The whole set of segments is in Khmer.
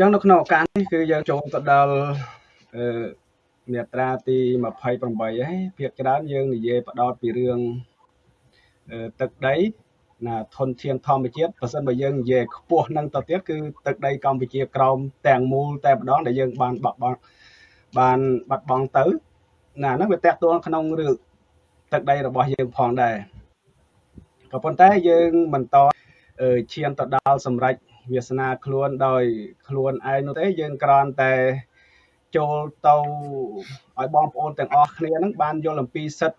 ចឹងនៅក្នុងឱកាសនេះគឺយើងចូលទៅដល់អឺមាត្រាទី28ហើយភាគច្រើនយើងនិយាយផ្ដោតពីរឿងទឹកដីណាធនធានធម្មជាតិបើសិនបើយើងនិយាយខ្ពស់នឹងទៅទៀតគឺទឹកដីកម្ពុជាក្រោមទាំងមូលតែម្ដងដែលយើងបានបាត់បង់បានបាត់បង់ទៅណាហ្នឹងវាតកតួក្នុងរឿងទឹកដីរបស់យើងផងដែរក៏ប៉ុន្តែយើងបន្តឈានទៅដល់សម្រេច វាសនាខ្លួនដោយខ្លួនឯងនោះទេយើងគ្រាន់តែចូលទៅឲ្យបងប្អូនទាំងអស់គ្នានឹងបានយល់អំពីសិទ្ធិ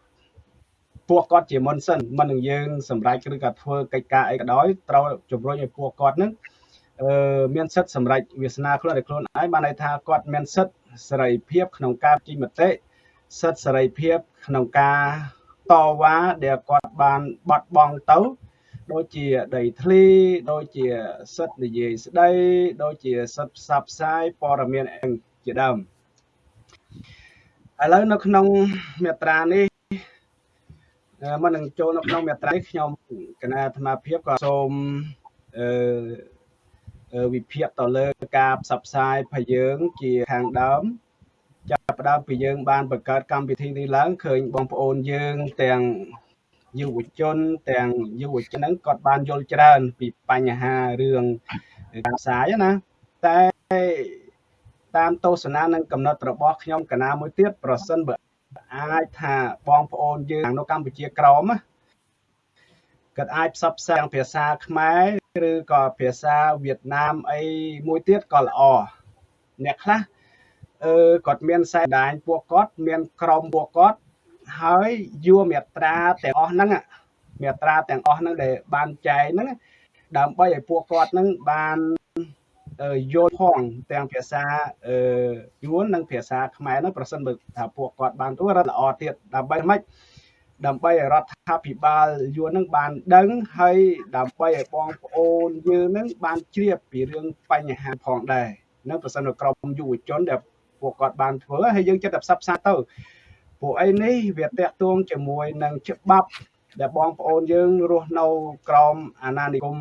ពួកគាត់ជាមុនសិនមិននឹងយើងសម្រេចឬក៏ធ្វើកិច្ចការអីក៏ដោយត្រូវជំរុញឲ្យពួកគាត់នឹងអឺមានសិទ្ធិសម្រេចវាសនាខ្លួនឲ្យខ្លួនឯងបានន័យថាគាត់មានសិទ្ធិសេរីភាពក្នុងការជិញមតិសិទ្ធិសេរីភាពក្នុងការតវ៉ាដែលគាត់បានបាត់បង់ទៅ ដូចជាដីធ្លីដូចជាសិទ្ធិនិយាយស្ដី ដូចជាសិទ្ធិផ្សព្វផ្សាយព័ត៌មានជាដើមឥឡូវនៅក្នុងមាត្រានេះមុននឹងចូលនៅក្នុងមាត្រានេះខ្ញុំគណៈអាត្មាភាពក៏សូមអឺវិភាគទៅលើការផ្សព្វផ្សាយភយើងជាខាងដើមចាប់ផ្ដើមពីយើងបានបង្កើតកម្មវិធីនេះឡើងឃើញបងប្អូនយើងទាំង យុវជនទាំងយុវជនហ្នឹងគាត់បានយល់ច្រើន ពីបញ្ហារឿងការផ្សាយណាតែតាមទស្សនានិងកំណត់របស់ខ្ញុំកណាមួយទៀតប្រសិនបើអាចថាបងប្អូនយើងនៅកម្ពុជាក្រមគាត់អាចផ្សព្វផ្សាយភាសាខ្មែរឬក៏ភាសាវៀតណាមអីមួយទៀតក៏ល្អអ្នកខ្លះអឺគាត់មានខ្សែដាញពួកគាត់មានក្រុមពួកគាត់ ហើយយួរមេត្រាទាំងអស់ហ្នឹងមេត្រាទាំងអស់ហ្នឹងដែលបានចែកហ្នឹងដើម្បីឲ្យពួកគាត់ហ្នឹងបានយល់ផងទាំងភាសាយួននិងភាសាខ្មែរហ្នឹងប្រសិនបើថាពួកគាត់បានទៅរត់ល្អទៀតដើម្បីម៉េចដើម្បីឲ្យរដ្ឋាភិបាលយួននឹងបានដឹងហើយដើម្បីឲ្យបងប្អូនយើងនឹងបានជ្រាបពីរឿងបញ្ហាផងដែរនៅប្រសិនក្រុមយុវជនដែលពួកគាត់បានធ្វើហើយយើងចិត្តតែផ្សព្វផ្សាយទៅ ពួកអីនេះវាតាក់ទងជាមួយនឹងច្បាប់ដែលបងប្អូនយើងរស់នៅក្រោមអាណានិគម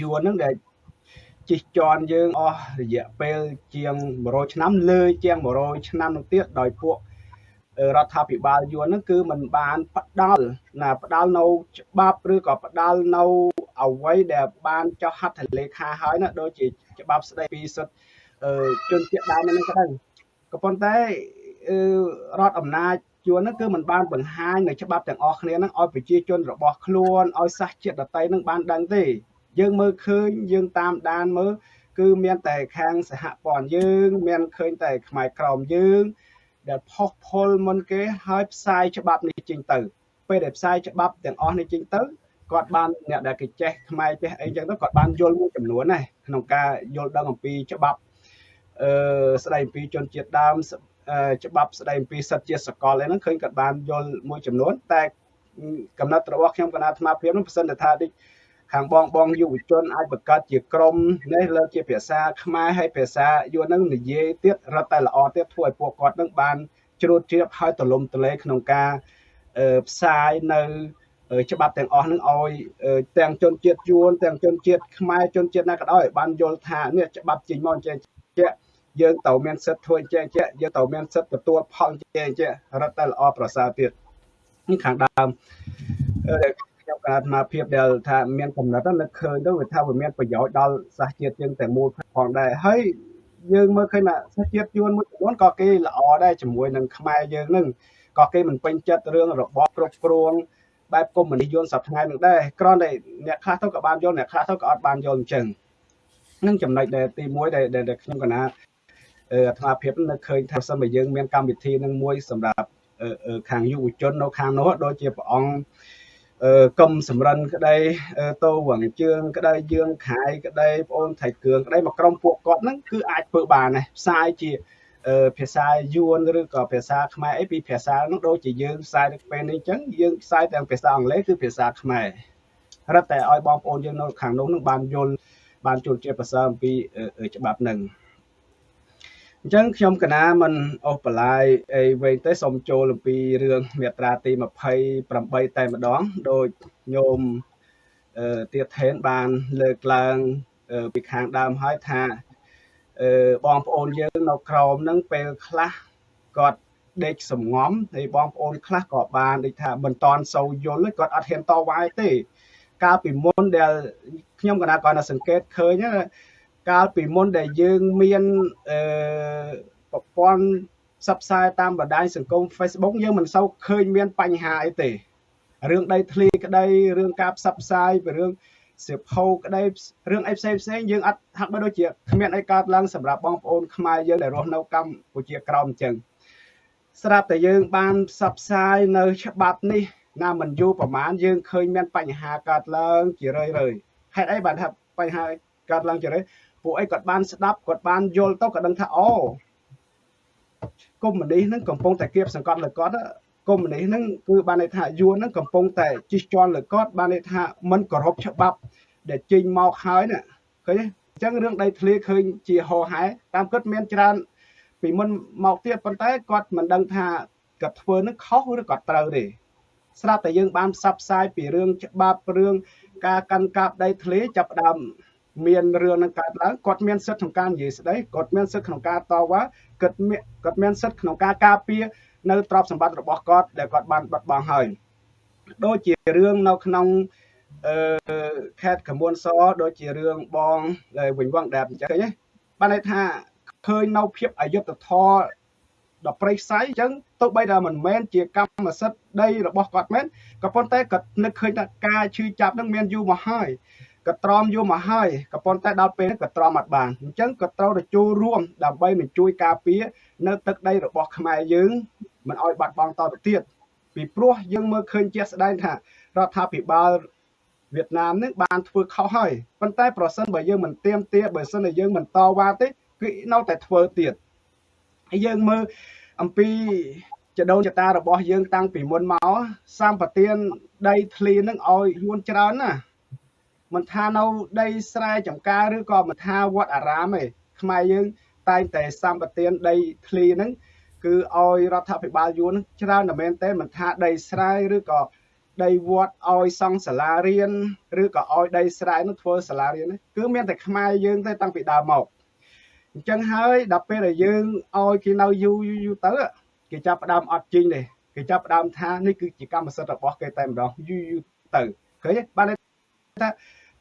យួនហ្នឹងដែលជិះជាន់យើងអស់រយៈពេលជាង100ឆ្នាំលើជាង100ឆ្នាំនោះទៀតដោយពួករដ្ឋាភិបាលយួនហ្នឹងគឺมันបានផ្ដាល់ណាផ្ដាល់នៅច្បាប់ឬក៏ផ្ដាល់នៅអ្វីដែលបានចុះហត្ថលេខាហើយណាដូចជាច្បាប់ស្ដីពីសិទ្ធិជនជាតិដើមហ្នឹងក៏ដោយក៏ប៉ុន្តែ រដ្ឋអំណាចជួនហ្នឹងគឺมันបានបង្ហាញនៅច្បាប់ទាំងអស់គ្នាហ្នឹងឲ្យប្រជាជនរបស់ខ្លួនឲ្យសាសជាតិដតីហ្នឹងបានដឹងទេ យើងមើលឃើញយើងតាមដានមើលគឺមានតែខាងសហព័ន្ធយើង មានឃើញតែខ្មែរក្រមយើង ដែលផុសផុលមុនគេហើយផ្សាយច្បាប់នេះចេញទៅ ពេលដែលផ្សាយច្បាប់ទាំងអស់នេះចេញទៅគាត់បានអ្នកដែលគេចេះខ្មែរចេះអីចឹងទៅគាត់បានយល់មួយចំនួនណាក្នុងការយល់ដឹងអំពីច្បាប់អឺស្ដីអំពីជនជាតិដើម ច្បាប់ស្ដីអំពីសិទ្ធិជាសកលហ្នឹងឃើញគាត់បានយល់មួយចំនួន តែកំណត់របស់ខ្ញុំគណៈអាត្មាភាពនោះប្រសិនថាដូចខាងបងបងយុវជនអាចបង្កើតជាក្រុមនេះលើជាភាសាខ្មែរហើយភាសាយួននឹងនិយាយទៀតរត់តែល្អទៀតធ្វើឲ្យពួកគាត់នឹងបានជ្រួតជ្រាបហើយទលំទលែក្នុងការផ្សាយនៅច្បាប់ទាំងអស់នឹងឲ្យទាំងជនជាតិយួនទាំងជនជាតិខ្មែរជនជាតិណាក៏ដោយបានយល់ថានេះច្បាប់ចេញមកចេះជា យើងត្រូវមានសិទ្ធិធ្វើចេះជាយើងត្រូវមានសិទ្ធិទទួលផលចេះជារត់តែល្អប្រសើរទៀតនេះខាងដើមខ្ញុំក៏អាត្មាភាពដែលថាមានកំណត់នឹកឃើញទៅវាថាវាមានប្រយោជន៍ដល់សាសជាតិយើងតែមូលផងដែរហើយយើងមើលឃើញថាសាសជាតិយួនមួយចំនួនក៏គេល្អដែរជាមួយនឹងខ្មែរយើងនឹងក៏គេមិនពេញចិត្តរឿងរបបគ្រប់គ្រងបែបកុម្មុយនីសយួនសប្តាហ៍នឹងដែរគ្រាន់តែអ្នកខ្លះទៅក៏បានយល់អ្នកខ្លះទៅក៏អត់បានយល់អញ្ចឹងនឹងចំណុចដែលទី1ដែលដែលខ្ញុំកណា អាត្មាភាពនៅឃើញថាសិនបើយើងមានកម្មវិធីនឹងមួយសម្រាប់ខាងយុវជននៅខាងនោះដូចជាព្រះអង្គកុំសម្រិនក្តីតោវងជើងក្តីយើងខាយក្តីបងអូនថៃគ្រឿងក្តីមកក្រុមពួកគាត់ហ្នឹងគឺអាចធ្វើបានដែរផ្សាយជាភាសាយួនឬក៏ភាសាខ្មែរអីពីភាសានោះដូចជាយើងផ្សាយទៅពេលនេះអញ្ចឹងយើងផ្សាយទាំងភាសាអង់គ្លេសគឺភាសាខ្មែររត់តែឲ្យបងប្អូនយើងនៅខាងនោះនឹងបានយល់បានជួលជាភាសាអំពីច្បាប់ហ្នឹង អញ្ចឹងខ្ញុំកណាមិនអូសបន្លាយអីវិញទេសូមចូលអំពីរឿងមាត្រាទី28តែម្ដងដោយញោមទៀតថេនបានលើកឡើងពីខាងដើមហើយថាអឺបងប្អូនយើងនៅក្រោមហ្នឹងពេលខ្លះគាត់ដេកសំងំហើយបងប្អូនខ្លះក៏បានដូចថាមិនតន់សូវយល់គាត់អត់ហ៊ានតវ៉ាទេកាលពីមុនដែលខ្ញុំកណាគាត់នៅសង្កេតឃើញ កាលពីមុនដែលយើងមានអឺប្រព័ន្ធផ្សព្វផ្សាយតាមបណ្ដាញសង្គម Facebook យើងមិនសូវឃើញមានបញ្ហាអីទេរឿងដីធ្លីក្តីរឿងការផ្សព្វផ្សាយពីរឿងសៀវភៅក្តីរឿងអីផ្សេងផ្សេងយើងអត់ហាក់បីដូចជាគ្មានអីកើតឡើងសម្រាប់បងប្អូនខ្មែរយើងដែលរស់នៅកម្ពុជាក្រោមអញ្ចឹងស្រាប់តែយើងបានផ្សព្វផ្សាយនៅច្បាប់នេះណាមិនយូរប្រហែលយើងឃើញមានបញ្ហាកើតឡើងជារឿយរឿយហេតុអីបានថាបញ្ហាកើតឡើងជារឿយ ពួកអីគាត់បានស្ដាប់គាត់បានយល់ទៅក៏ដឹងថាអូកុំមុនីហ្នឹងកំពុងតែគៀបសង្កត់លើគាត់កុំមុនីហ្នឹងគឺបានន័យថាយួនហ្នឹងកំពុងតែជិះជាន់លើគាត់បានន័យថាមិនគោរពច្បាប់ ដែលចេញមកហើយណាឃើញទេអញ្ចឹងរឿងដីធ្លីឃើញជាហោហែតាមគិតមានច្រើនពីមុនមកទៀតប៉ុន្តែគាត់មិនដឹងថាគាត់ធ្វើនឹងខុសឬក៏ត្រូវទេស្រាប់តែយើងបានផ្សព្វផ្សាយពីរឿងច្បាប់រឿងការកាន់កាប់ដីធ្លីចាប់ដើម មានរឿងនឹងកើតឡើងគាត់មានសិទ្ធិក្នុងការនិយាយស្ដីគាត់មានសិទ្ធិក្នុងការតវ៉ាគាត់មានគាត់មានសិទ្ធិក្នុងការការពារនៅទ្រព្យសម្បត្តិរបស់គាត់ដែលគាត់បានបាត់បង់ហើយដូចជារឿងនៅក្នុងអឺខេត្តកមួនសដូចជារឿងបងដែលវិញវងដែលអញ្ចឹងឃើញទេបានន័យថាឃើញនៅភាពអយុត្តិធម៌ដល់ប្រៃស័យអញ្ចឹងទោះបីថាមិនមែនជាកម្មសិទ្ធិដីរបស់គាត់មែនក៏ប៉ុន្តែក៏នឹកឃើញថាការឈឺចាប់នឹងមានយូរមកហើយ ក៏ទ្រាំយូរមកហើយក៏ប៉ុន្តែដល់ពេលក៏ទ្រាំអត់បានអញ្ចឹងក៏ត្រូវទៅចូលរួមដើម្បីនឹងជួយការពារនៅទឹកដីរបស់ខ្មែរយើងមិនឲ្យបាត់បង់តទៅទៀតពីព្រោះយើងមើលឃើញជាក់ស្ដែងថារដ្ឋាភិបាលវៀតណាមនឹងបានធ្វើខុសហើយប៉ុន្តែប្រសិនបើយើងមិនទៀមទាបើសិនតែយើងមិនតវ៉ាទេគឺនៅតែធ្វើទៀតហើយយើងមើលអំពីចដូនចតារបស់យើងតាំងពីមុនមកសម្បទានដីធ្លីនឹងឲ្យយួនច្រើនណា មិនថានៅដីស្រែចម្ការឬក៏មិនថាវត្តអារាមទេខ្មែរយើង តែងតែសម្បទានដីធ្លីហ្នឹងគឺឲ្យរដ្ឋាភិបាលយួនច្រើនតែមែនទេមិនថាដីស្រែឬក៏ដីវត្តឲ្យសង់សាលារៀនឬក៏ឲ្យដីស្រែនោះធ្វើសាលារៀនគឺមានតែខ្មែរយើងទេតាំងពីដើមមកអញ្ចឹងហើយដល់ពេលដែលយើងឲ្យគេនៅយូរយូរទៅគេចាប់ផ្ដើមអត់ជីងទេគេចាប់ផ្ដើមថានេះគឺជាកម្មសិទ្ធិរបស់គេតែម្ដងយូរយូរទៅឃើញទេបានថា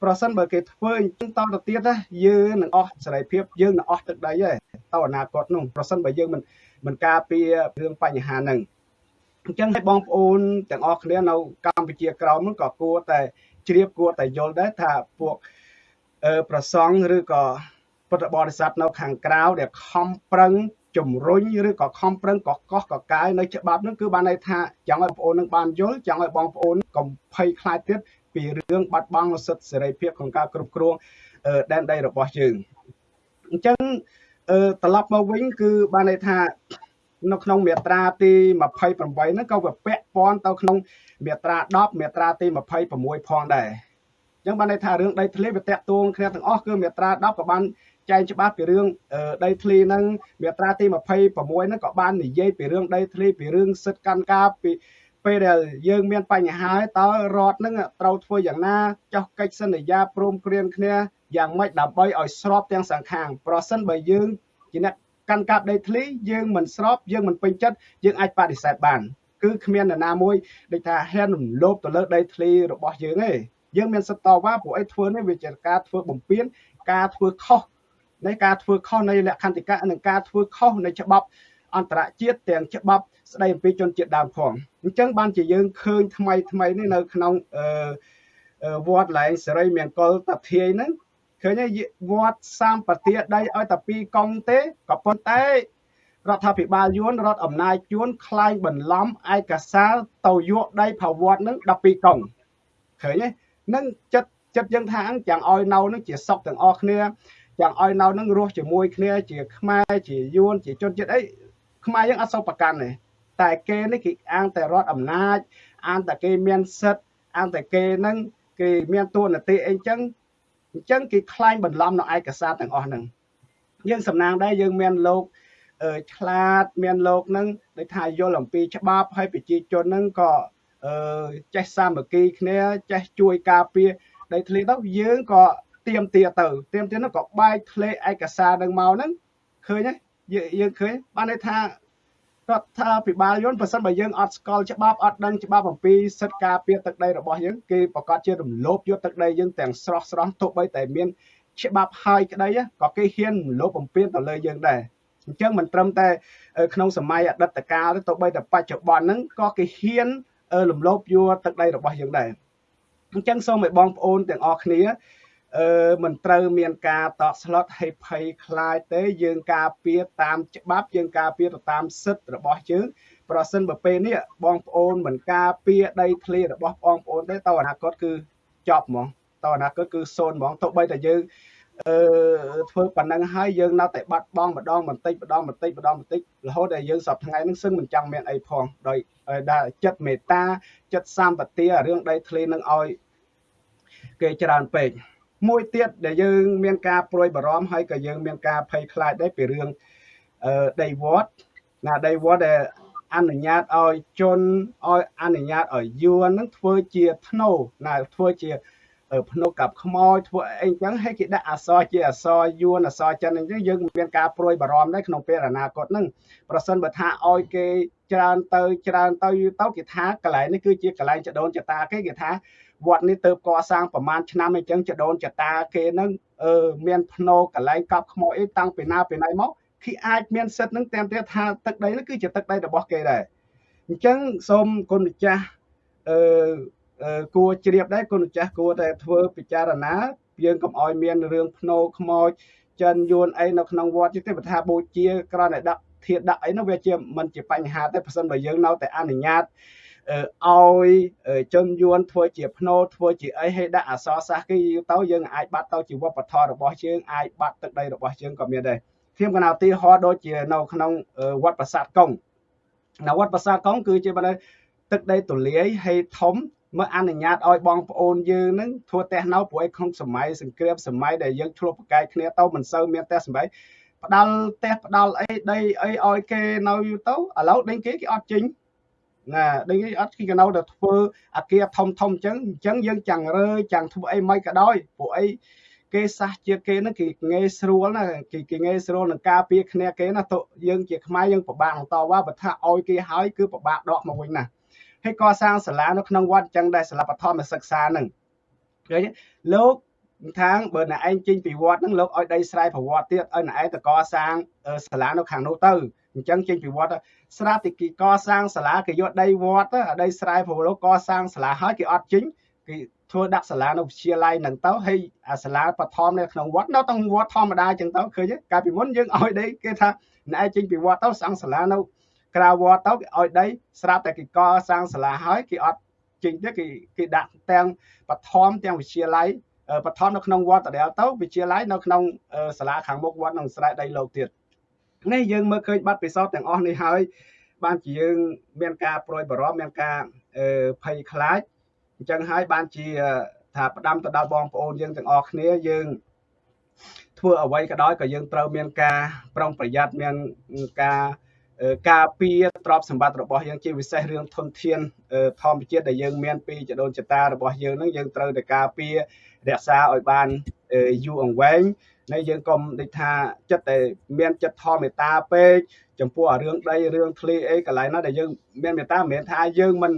ប្រសិនបើគេធ្វើអញ្ចឹងតទៅទៀតណាយើងនឹងអស់សេរីភាពយើងនឹងអស់ទឹកដីហើយទៅអនាគតនោះប្រសិនបើយើងមិនមិនការពាររឿងបញ្ហាហ្នឹងអញ្ចឹងឲ្យបងប្អូនទាំងអស់គ្នានៅកម្ពុជាក្រោមហ្នឹងក៏គួរតែជ្រាបគួរតែយល់ដែរថាពួកអឺប្រសង់ឬក៏ពុទ្ធបរិស័ទនៅខាងក្រៅដែលខំប្រឹងជំរុញឬក៏ខំប្រឹងកកកកកាយនៅច្បាប់នឹងគឺបានន័យថាចង់ឲ្យបងប្អូននឹងបានយល់ចង់ឲ្យបងប្អូនកុំភ័យខ្លាចទៀត ពីរឿងបាត់បង់សិទ្ធិសេរីភាពក្នុងការគ្រប់គ្រងដែនដីរបស់យើងអញ្ចឹងត្រឡប់មកវិញគឺបានន័យថានៅក្នុងមាត្រាទី28ហ្នឹងក៏វាពាក់ព័ន្ធទៅក្នុងមាត្រា10មាត្រាទី26ផងដែរអញ្ចឹងបានន័យថារឿងដីធ្លីវាតាក់ទងគ្នាទាំងអស់គឺមាត្រា10ក៏បានចែងច្បាស់ពីរឿងដីធ្លីហ្នឹងមាត្រាទី26ហ្នឹងក៏បាននិយាយពីរឿងដីធ្លីពីរឿងសិទ្ធិកម្មការពី ពេលដែលយើងមានបញ្ហាហើយតើរដ្ឋនឹងត្រូវធ្វើយ៉ាងណាចោះកិច្ចសន្យាព្រមព្រៀងគ្នាយ៉ាងម៉េចដើម្បីឲ្យស្របទាំងសងខាងប្រសិនបើយើងជាអ្នកកាន់កាប់ដីធ្លីយើងមិនស្របយើងមិនពេញចិត្តយើងអាចបដិសេធបានគឺគ្មាននរណាមួយដូចថាហ៊ានរំលោភទៅលើដីធ្លីរបស់យើងទេយើងមានសិទ្ធិតវ៉ាព្រោះអីធ្វើនេះវាជាការធ្វើបំពេញការធ្វើខុសនៃការធ្វើខុសនៃលក្ខន្តិកៈនិងការធ្វើខុសនៃច្បាប់ អន្តរជាតិទាំងច្បាប់ស្ដីអំពីជនជាតិដើមផងអញ្ចឹងបានជាយើងឃើញថ្មីថ្មីនេះនៅក្នុងអឺវត្តឡែងសេរីមង្គលតាធាយហ្នឹងឃើញវត្តសម្បទាដីឲ្យតែពីរកង់ទេក៏ប៉ុន្តែរដ្ឋាភិបាលយួនរដ្ឋអំណាចយួនខ្លែងបន្លំឯកសារទៅយកដីផវត្តនឹង12កង់ឃើញទេនឹងចិត្តចិត្តយើងថាចាំឲ្យនៅនឹងជាសុកទាំងអស់គ្នាចាំឲ្យនៅនឹងរស់ជាមួយគ្នាជាខ្មែរជាយួនជាជនជាតិអី ខ្មែរយើងអត់សូវប្រកាន់ទេតែគេនេះគេអាងតែរដ្ឋអំណាចអាងតែគេមានសិទ្ធអាងតែគេនឹងគេមានតួនាទីអីចឹងអញ្ចឹងគេខ្លាញ់បន្លំនៅឯកសារទាំងអស់ហ្នឹងយើងសំណាងដែរយើងមានលោកឆ្លាតមានលោកនឹងដូចថាយល់អំពីច្បាប់ហើយប្រជាជននឹងក៏ចេះសាមគ្គីគ្នាចេះជួយការពារដីធ្លីទៅយើងក៏ទៀមទាទៅទៀមទានោះក៏បែកធ្លេឯកសារនឹងមកហ្នឹងឃើញទេ យើងឃើញបានន័យថារដ្ឋាភិបាលយន្តបើសិនបើយើងអត់ស្គាល់ច្បាប់អត់ដឹងច្បាប់អំពីសិទ្ធិការពារទឹកដីរបស់យើងគេប្រកាសជារំលោភយកទឹកដីយើងទាំងស្រស់ស្រស់ទោះបីតែមានច្បាប់ហើយក្តីក៏គេហ៊ានរំលោភបំពានទៅលើយើងដែរអញ្ចឹងមិនត្រឹមតែក្នុងសម័យអតីតកាលទេទោះបីតែបច្ចុប្បន្នហ្នឹងក៏គេហ៊ានរំលោភយកទឹកដីរបស់យើងដែរអញ្ចឹងសូមឲ្យបងប្អូនទាំងអស់គ្នា អឺមិនត្រូវមានការតក់ស្លុតឲ្យភ័យខ្លាចទេយើងការពារតាមច្បាប់យើងការពារទៅតាមសិទ្ធិរបស់យើងប្រសិនបើពេលនេះបងប្អូនមិនការពារដីធ្លីរបស់បងប្អូនទេតអនាគតគឺចប់ហ្មងតអនាគតគឺសូន្យហ្មងទោះបីតែយើងអឺធ្វើប៉ុណ្ណឹងហើយយើងនៅតែបាត់បង់ម្ដងបន្តិចម្ដងបន្តិចម្ដងបន្តិចរហូតដល់យើងសប្តាហ៍ថ្ងៃហ្នឹងសឹងមិនចង់មានអីផងដោយដែលចិត្តមេត្តាចិត្តសម្បទារឿងដីធ្លីនឹងឲ្យគេច្រើនពេក មួយទៀតដែលយើងមានការព្រួយបារម្ភហើយក៏យើងមានការភ័យខ្លាចដែរពីរឿងអឺដីវត្តណាដីវត្តដែលអនុញ្ញាតឲ្យជនឲ្យអនុញ្ញាតឲ្យយួននឹងធ្វើជាធ្នូណាធ្វើជាភ្នុកกับខ្មោចធ្វើអីចឹងហើយគេដាក់អសរជាអសរយួនអសរចិនអញ្ចឹងយើងមានការព្រួយបារម្ភដែរក្នុងពេលអនាគតហ្នឹងប្រសិនបើថាឲ្យគេច្រើនទៅច្រើនទៅយូរទៅគេថាកន្លែងនេះគឺជាកន្លែងចដូនចតាគេគេថា វត្តនេះទៅកសាងប្រមាណឆ្នាំអញ្ចឹងចដូនចតាគេនឹងអឺមានភ្នោកន្លែងកប់ខ្មោចអីតាំងពីណាពីណៃមកគេអាចមានសិទ្ធិនឹងតាមទៀតថាទឹកដីនេះគឺជាទឹកដីរបស់គេដែរអញ្ចឹងសូមគុណម្ចាស់អឺគួរជ្រាបដែរគុណម្ចាស់គួរតែធ្វើពិចារណាយើងកុំឲ្យមានរឿងភ្នោខ្មោចចិនយួនអីនៅក្នុងវត្តទេបើថាបូជាក្រណែដាក់ធាតដាក់អីនោះវាជាមិនជាបញ្ហាទេប្រសិនបើយើងនៅតែអនុញ្ញាត ឲ្យជនយួនធ្វើជាភ្នោធ្វើជាអីឲ្យដាក់អសរសាស្ត្រគេទៅយើងអាចបាត់ទៅជាវប្បធម៌របស់យើងអាចបាត់ទឹកដីរបស់យើងក៏មានដែរខ្ញុំកណាទីហោដូចជានៅក្នុងវត្តប្រាសាទកុងនៅវត្តប្រាសាទកុងគឺជាបើទឹកដីទូលាយហើយធំមកអនុញ្ញាតឲ្យបងប្អូនយើងនឹងធ្វើផ្ទះនៅព្រោះឯក្នុងសម័យសង្គ្រាមសម័យដែលយើងឆ្លោះប្រកែកគ្នាទៅមិនសូវមានផ្ទះសម្បែងផ្ដាល់ផ្ទះផ្ដាល់អីដីអីឲ្យគេនៅយូរទៅឥឡូវដេញគេគេអត់ចេញ ណាដូចនេះអត់គេកណៅទៅធ្វើអាគារធំធំអញ្ចឹងអញ្ចឹងយើងចាំងរើចាំងធ្វើអីមិនក៏ដោយពួកអីគេសះជាគេហ្នឹងគេងាយស្រួលណាគេគេងាយស្រួលនឹងការពារគ្នាគេណាទៅយើងជាខ្មែរយើងពិបាកបន្តវ៉ាបើថាឲ្យគេហើយគឺពិបាកដកមកវិញណាហើយកសាងសាលានៅក្នុងវត្តអញ្ចឹងដែរសាលាបឋមសិក្សាហ្នឹងឃើញលោកខាងបើអ្នកឯងចេញពីវត្តហ្នឹងលោកឲ្យដីស្រែប្រវត្តិទៀតឲ្យអ្នកឯងទៅកសាងសាលានៅខាងនោះទៅ អញ្ចឹងចេញពីវត្តស្រាប់តែគេកសាងសាលាគេយកដីវត្តដីស្រែប្រវត្តិកសាងសាលាហើយគេអត់ចេញគេធ្វើដាក់សាលានៅវិទ្យាល័យហ្នឹងទៅហើយអាសាលាបឋមនៅក្នុងវត្តនៅក្នុងវត្តធម្មតាអញ្ចឹងទៅឃើញកាលពីមុនយើងឲ្យដីគេថាអ្នកឯងចេញពីវត្តទៅសាងសាលានៅក្រៅវត្តទៅគេឲ្យដីស្រាប់តែគេកសាងសាលាហើយគេអត់ចេញទេគេគេដាក់ទាំងបឋមទាំងវិទ្យាល័យបឋមនៅក្នុងវត្តដដែលទៅវិទ្យាល័យនៅក្នុងសាលាខាងមុខវត្តនឹងស្រែដីលោកទៀត នេះយើងមើលឃើញបាត់ពិសោធន៍ទាំងអស់នេះហើយបានជាយើងមានការប្រួយបារម្ភមានការភ័យខ្លាចអញ្ចឹងហើយបានជាថាផ្ដាំទៅដល់បងប្អូនយើងទាំងអស់គ្នាយើងធ្វើអ្វីក៏ដោយក៏យើងត្រូវមានការប្រុងប្រយ័ត្នមានការការពារទ្រព្យសម្បត្តិរបស់យើងជាពិសេសរឿងធនធានធម្មជាតិដែលយើងមានពីចដូនចតារបស់យើងនឹងយើងត្រូវតែការពាររក្សាឲ្យបានយូរអង្វែង នៃយើងកុំដូចថាចិត្តតែមានចិត្តធម៌មេត្តាពេកចំពោះរឿងដីរឿងធ្លីអីកន្លែងណាដែលយើងមានមេត្តាមិនមែនថាយើងមិន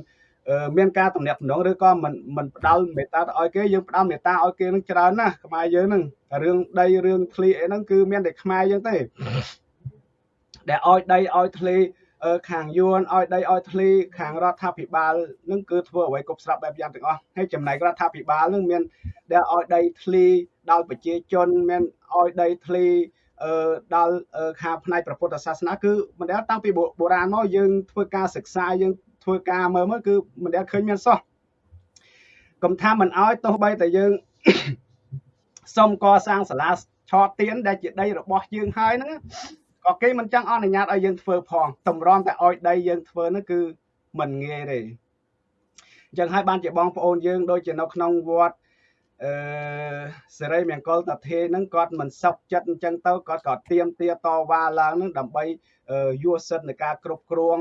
មានការតំណាក់តំណងឬក៏មិនមិនផ្ដាល់មេត្តាទៅឲ្យគេយើងផ្ដាល់មេត្តាឲ្យគេនឹងច្រើនណាស់ខ្មែរយើងហ្នឹងរឿងដីរឿងធ្លីអីហ្នឹងគឺមានតែខ្មែរយើងទេដែលឲ្យដីឲ្យធ្លី ខាងយួនឲ្យដីឲ្យធ្លីខាងរដ្ឋាភិបាលនឹងគឺធ្វើអ្វីគ្រប់ស្រាប់បែបយ៉ាងទាំងអស់ហើយចំណែករដ្ឋាភិបាលនឹងមានដែលឲ្យដីធ្លីដល់ប្រជាជនមានឲ្យដីធ្លីអឺដល់ខាងផ្នែកព្រះពុទ្ធសាសនាគឺមិនដែលតាំងពីបុរាណមកយើងធ្វើការសិក្សាយើងធ្វើការមើលមើលគឺមិនដែលឃើញមានសោះកុំថាមិនឲ្យទោះបីតែយើងសុំកសាងសាលាឆោតទៀនដែលជាដីរបស់យើងហើយហ្នឹង ក៏គេមិនចង់អនុញ្ញាតឲ្យយើងធ្វើផងតម្រាំតែឲ្យដីយើងធ្វើនោះគឺមិនងាយទេអញ្ចឹងហើយបានជាបងប្អូនយើងដូចជានៅក្នុងវត្តអឺសេរីមង្គលតាធេហ្នឹងគាត់មិនសុខចិត្តអញ្ចឹងទៅគាត់ក៏ទៀមទាតវ៉ាឡើងហ្នឹងដើម្បីយកសិទ្ធិនៃការគ្រប់គ្រង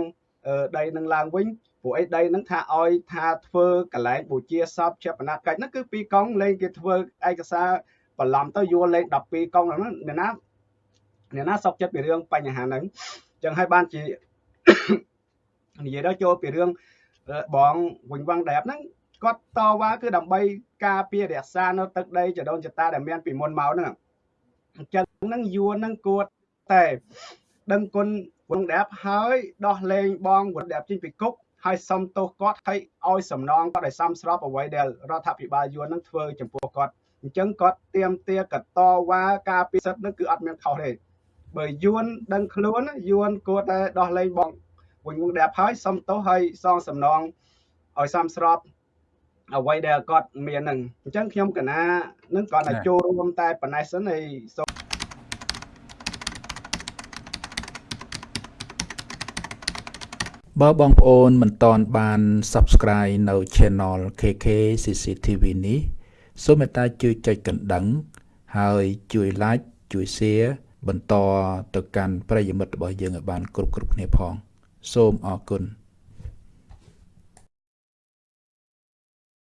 ដីនឹងឡើងវិញព្រោះអីដីហ្នឹងថាឲ្យថាធ្វើកន្លែងបូជាសពជាបណកិច្ចហ្នឹងគឺពីរកង់លេងគេធ្វើឯកសារបបន្លំទៅយួរលេខ12កុងហ្នឹងអ្នកណា អ្នកណាសុកចិត្តពីរឿងបញ្ហាហ្នឹងអញ្ចឹងហើយបានជានិយាយដល់ចូលពីរឿងបងវិញវងដែបហ្នឹងគាត់តវ៉ាគឺដើម្បីការពាររក្សានៅទឹកដីចដូនចតាដែលមានពីមុនមកហ្នឹងអញ្ចឹងហ្នឹងយួនហ្នឹងគួរតែដឹងគុណវងដែបហើយដោះលែងបងវងដែបចេញពីគុកហើយសុំទោសគាត់ហើយឲ្យសំណងគាត់ឲ្យសមស្របអ្វីដែលរដ្ឋាភិបាលយួននឹងធ្វើចំពោះគាត់អញ្ចឹងគាត់ទៀមទាកតវ៉ាការពិសិដ្ឋនឹងគឺអត់មានខុសទេ បើយួនដឹងខ្លួនយួនគួរតែដោះលែងបងវិញមុខដែលហើយសុំទោសហើយសងសំណងឲ្យសមស្របអ្វីដែលគាត់មាននឹងអញ្ចឹងខ្ញុំកណានឹងគាត់តែចូលរួមតែប៉ុណ្ណេះសិនហើយសូមបើបងប្អូនមិនតន់បាន Subscribe នៅ Channel KK CCTV នេះសូមមេត្តាជួយចុចកណ្ដឹង ហើយជួយ Like ជួយ Share បន្តទៅកាន់ប្រិយមិត្តរបស់យើងឲ្យបានគ្រប់គ្រប់គ្នាផង សូមអរគុណ